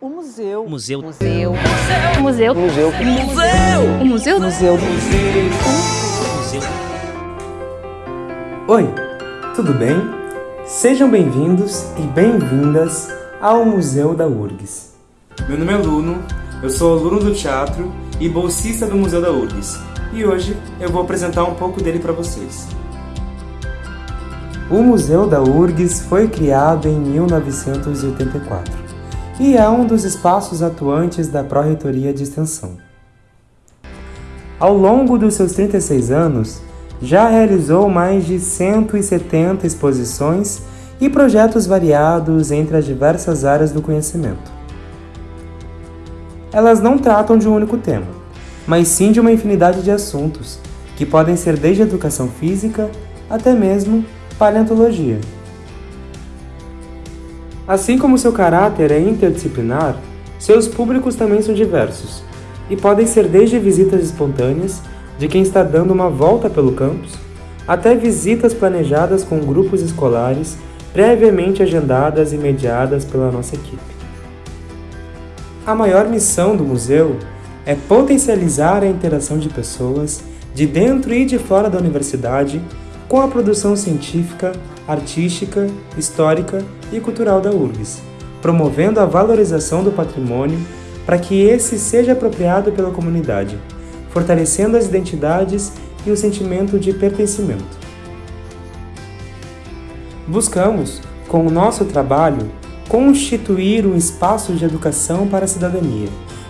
O museu. Museu. Museu. Museu. Museu. O museu. Museu. Museu. Oi, tudo bem? Sejam bem-vindos e bem-vindas ao Museu da URGS. Meu nome é Luno, eu sou aluno do teatro e bolsista do Museu da URGS. E hoje eu vou apresentar um pouco dele para vocês. O Museu da URGS foi criado em 1984 e é um dos espaços atuantes da Pró-Reitoria de Extensão. Ao longo dos seus 36 anos, já realizou mais de 170 exposições e projetos variados entre as diversas áreas do conhecimento. Elas não tratam de um único tema, mas sim de uma infinidade de assuntos, que podem ser desde educação física até mesmo paleontologia. Assim como seu caráter é interdisciplinar, seus públicos também são diversos e podem ser desde visitas espontâneas de quem está dando uma volta pelo campus, até visitas planejadas com grupos escolares previamente agendadas e mediadas pela nossa equipe. A maior missão do museu é potencializar a interação de pessoas de dentro e de fora da universidade com a produção científica, artística, histórica e cultural da URGS, promovendo a valorização do patrimônio para que esse seja apropriado pela comunidade, fortalecendo as identidades e o sentimento de pertencimento. Buscamos, com o nosso trabalho, constituir um espaço de educação para a cidadania,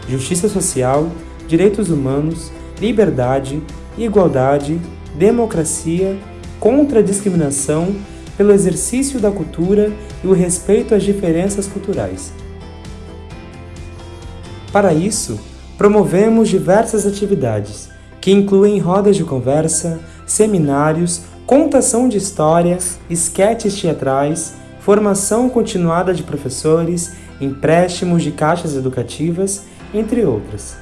justiça social, direitos humanos, liberdade, igualdade, democracia, contra a discriminação, pelo exercício da cultura e o respeito às diferenças culturais. Para isso, promovemos diversas atividades, que incluem rodas de conversa, seminários, contação de histórias, esquetes teatrais, formação continuada de professores, empréstimos de caixas educativas, entre outras.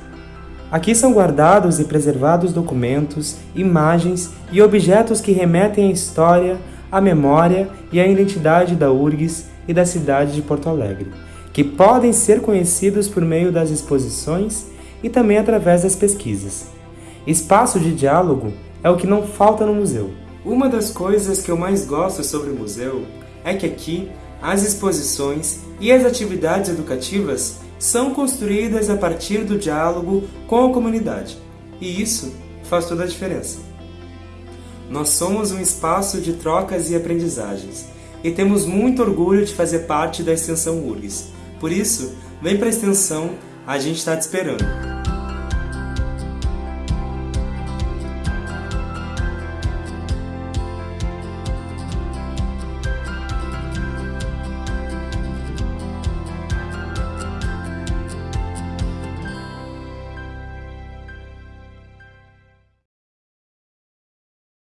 Aqui são guardados e preservados documentos, imagens e objetos que remetem à história, à memória e à identidade da URGS e da cidade de Porto Alegre, que podem ser conhecidos por meio das exposições e também através das pesquisas. Espaço de diálogo é o que não falta no museu. Uma das coisas que eu mais gosto sobre o museu é que aqui as exposições e as atividades educativas são construídas a partir do diálogo com a comunidade. E isso faz toda a diferença. Nós somos um espaço de trocas e aprendizagens e temos muito orgulho de fazer parte da Extensão URGS. Por isso, vem para a Extensão, a gente está te esperando.